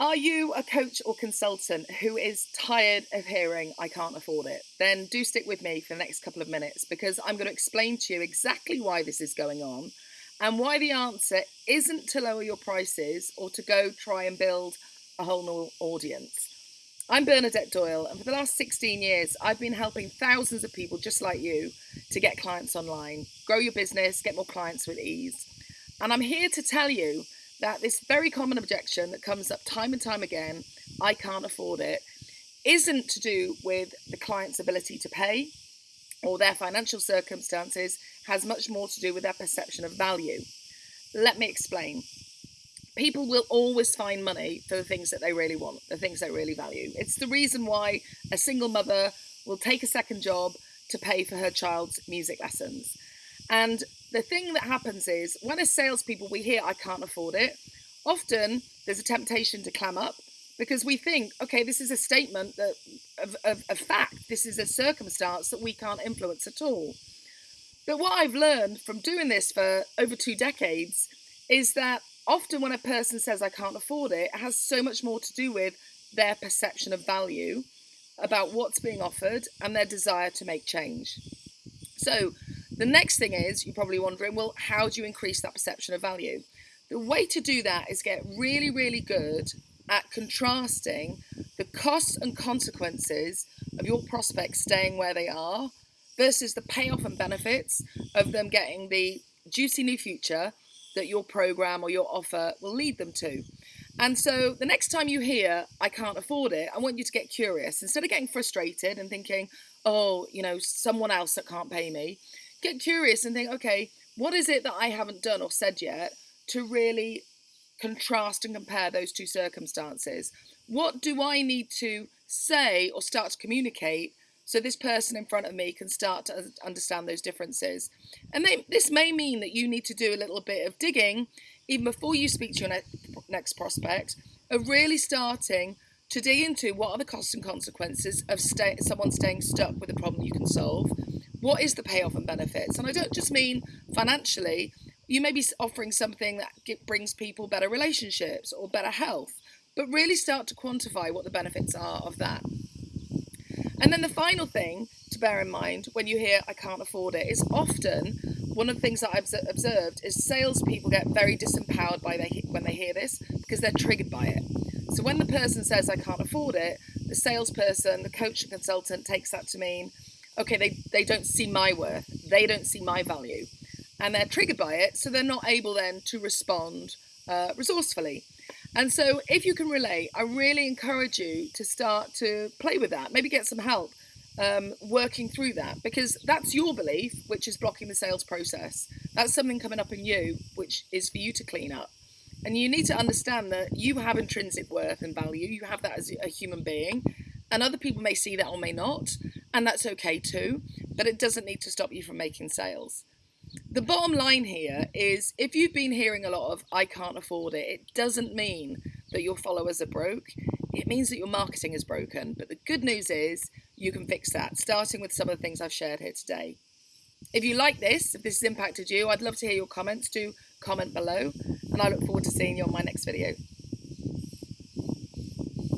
Are you a coach or consultant who is tired of hearing, I can't afford it? Then do stick with me for the next couple of minutes because I'm going to explain to you exactly why this is going on and why the answer isn't to lower your prices or to go try and build a whole new audience. I'm Bernadette Doyle, and for the last 16 years, I've been helping thousands of people just like you to get clients online, grow your business, get more clients with ease. And I'm here to tell you that this very common objection that comes up time and time again, I can't afford it, isn't to do with the client's ability to pay or their financial circumstances, has much more to do with their perception of value. Let me explain. People will always find money for the things that they really want, the things they really value. It's the reason why a single mother will take a second job to pay for her child's music lessons. And the thing that happens is when as salespeople we hear I can't afford it, often there's a temptation to clam up because we think, okay, this is a statement that of, of, of fact, this is a circumstance that we can't influence at all. But what I've learned from doing this for over two decades is that often when a person says I can't afford it, it has so much more to do with their perception of value about what's being offered and their desire to make change. So the next thing is, you're probably wondering, well, how do you increase that perception of value? The way to do that is get really, really good at contrasting the costs and consequences of your prospects staying where they are versus the payoff and benefits of them getting the juicy new future that your program or your offer will lead them to. And so the next time you hear, I can't afford it, I want you to get curious. Instead of getting frustrated and thinking, oh, you know, someone else that can't pay me, get curious and think, okay, what is it that I haven't done or said yet to really contrast and compare those two circumstances? What do I need to say or start to communicate so this person in front of me can start to understand those differences? And they, this may mean that you need to do a little bit of digging even before you speak to your ne next prospect, of really starting to dig into what are the costs and consequences of stay, someone staying stuck with a problem you can solve what is the payoff and benefits? And I don't just mean financially, you may be offering something that brings people better relationships or better health, but really start to quantify what the benefits are of that. And then the final thing to bear in mind when you hear I can't afford it is often one of the things that I've observed is salespeople get very disempowered by they, when they hear this because they're triggered by it. So when the person says I can't afford it, the salesperson, the coach and consultant takes that to mean okay, they, they don't see my worth, they don't see my value, and they're triggered by it, so they're not able then to respond uh, resourcefully. And so, if you can relate, I really encourage you to start to play with that, maybe get some help um, working through that, because that's your belief, which is blocking the sales process. That's something coming up in you, which is for you to clean up. And you need to understand that you have intrinsic worth and value, you have that as a human being, and other people may see that or may not and that's okay too, but it doesn't need to stop you from making sales. The bottom line here is if you've been hearing a lot of I can't afford it, it doesn't mean that your followers are broke. It means that your marketing is broken. But the good news is you can fix that, starting with some of the things I've shared here today. If you like this, if this has impacted you, I'd love to hear your comments. Do comment below, and I look forward to seeing you on my next video.